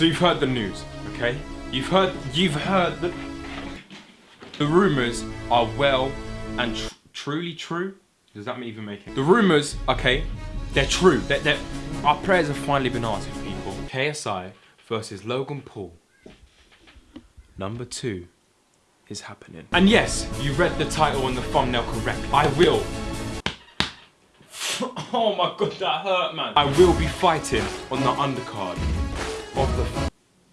So you've heard the news, okay? You've heard, you've heard the, the rumors are well and tr truly true. Does that even make it? The rumors, okay, they're true. They're, our prayers have finally been answered, people. KSI versus Logan Paul. Number two is happening. And yes, you read the title and the thumbnail correctly. I will. Oh my god, that hurt, man. I will be fighting on the undercard of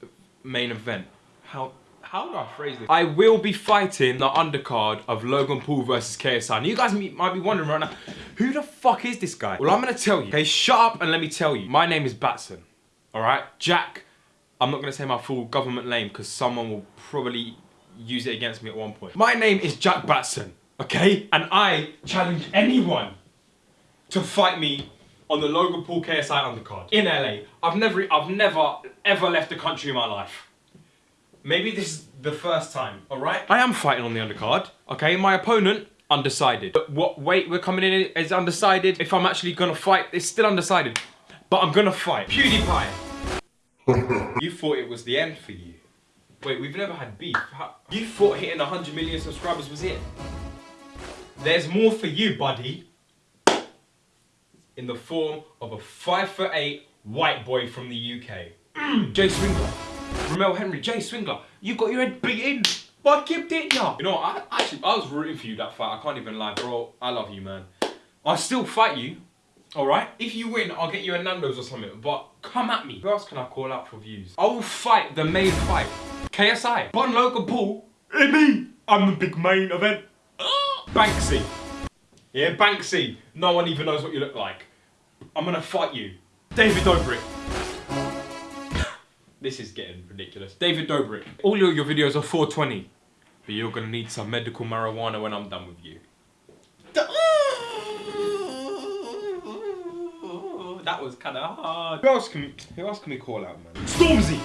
the main event. How how do I phrase this? I will be fighting the undercard of Logan Paul versus KSI. And you guys might be wondering right now, who the fuck is this guy? Well, I'm gonna tell you. Okay, shut up and let me tell you. My name is Batson. All right, Jack. I'm not gonna say my full government name because someone will probably use it against me at one point. My name is Jack Batson, okay? And I challenge anyone to fight me on the Logan Paul KSI undercard in LA. I've never, I've never, ever left the country in my life. Maybe this is the first time, all right? I am fighting on the undercard, okay? My opponent, undecided. But what weight we're coming in is undecided. If I'm actually gonna fight, it's still undecided. But I'm gonna fight. PewDiePie. you thought it was the end for you. Wait, we've never had beef. How, you thought hitting 100 million subscribers was it? There's more for you, buddy. In the form of a 5 foot 8 white boy from the UK. Mm. Jay Swingler. Romell Henry. Jay Swingler. You got your head beaten. But kept it, ya. You know, I actually, I was rooting for you that fight. I can't even lie, bro. I love you, man. I still fight you. Alright? If you win, I'll get you a Nando's or something. But come at me. Who else can I call out for views? I will fight the main fight. KSI. Bon Logan Paul. Me. I'm the big main event. Banksy. Yeah, Banksy. No one even knows what you look like. I'm gonna fight you. David Dobrik. this is getting ridiculous. David Dobrik. All your, your videos are 420. But you're gonna need some medical marijuana when I'm done with you. That was kind of hard. Who else can we, who else can we call out, man? Stormzy!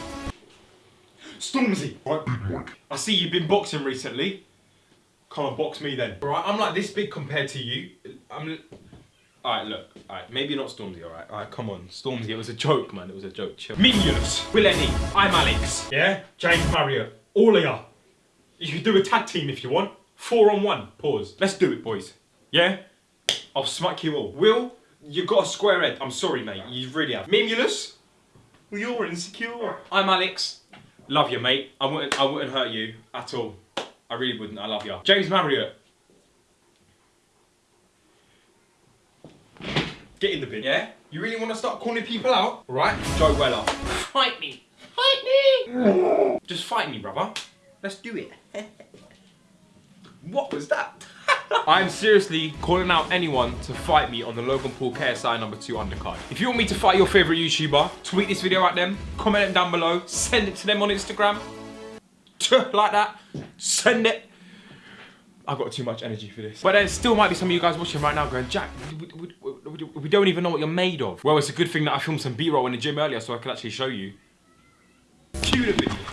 Stormzy! Right. I see you've been boxing recently. Come on, box me then. Right, I'm like this big compared to you. I'm... Alright, look. Alright, maybe not Stormzy, alright? Alright, come on. Stormzy, it was a joke, man. It was a joke. Chill. Minions! WillNE. I'm Alex. Yeah? James Marriott. All of ya. You can do a tag team if you want. Four on one. Pause. Let's do it, boys. Yeah? I'll smack you all. Will, you got a square head. I'm sorry, mate. You really have. Mimulus? Well, you're insecure. I'm Alex. Love you, mate. I wouldn't, I wouldn't hurt you at all. I really wouldn't. I love you. James Marriott. Get in the bin, yeah? You really want to start calling people out? Right? Joe Weller. Fight me. Fight me. Just fight me, brother. Let's do it. what was that? I'm seriously calling out anyone to fight me on the Logan Paul KSI number 2 undercard. If you want me to fight your favourite YouTuber, tweet this video at them, comment it down below, send it to them on Instagram. like that. Send it. I've got too much energy for this. But there still might be some of you guys watching right now going, Jack, we, don't even know what you're made of. Well, it's a good thing that I filmed some B-roll in the gym earlier so I could actually show you. Cue the video.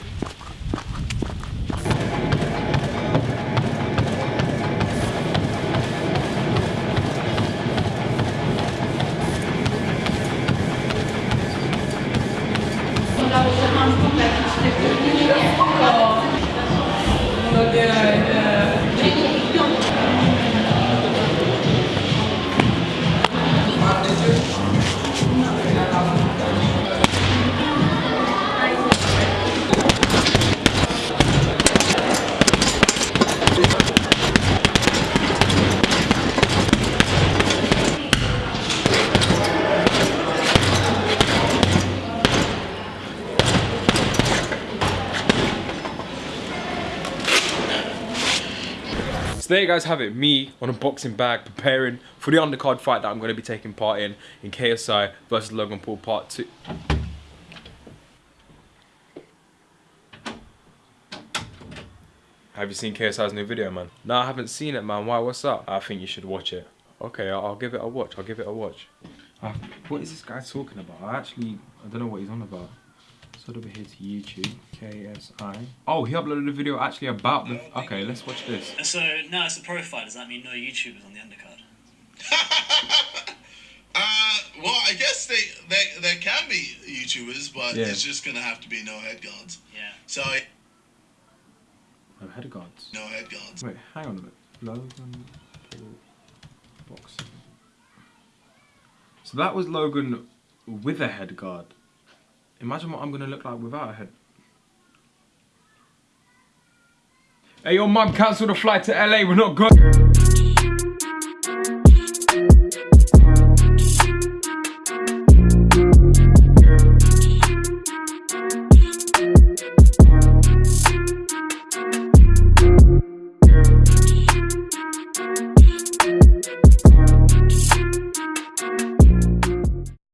So there you guys have it, me on a boxing bag preparing for the undercard fight that I'm going to be taking part in, in KSI versus Logan Paul part 2. Have you seen KSI's new video, man? No, I haven't seen it, man. Why? What's up? I think you should watch it. Okay, I'll, I'll give it a watch. I'll give it a watch. Uh, what is this guy talking about? I actually, I don't know what he's on about. So over here to YouTube, KSI. Oh, he uploaded a video actually about the. Okay, let's watch this. So now it's a profile. Does that mean no YouTubers on the undercard? uh, Well, I guess they, they there can be YouTubers, but Yeah. it's just gonna have to be no head guards. Yeah. So No head guards. no head guards. Wait, hang on a minute. Logan Paul boxing. So that was Logan with a head guard. Imagine what I'm gonna look like without a head. Hey, your mum cancelled a flight to LA. We're not going.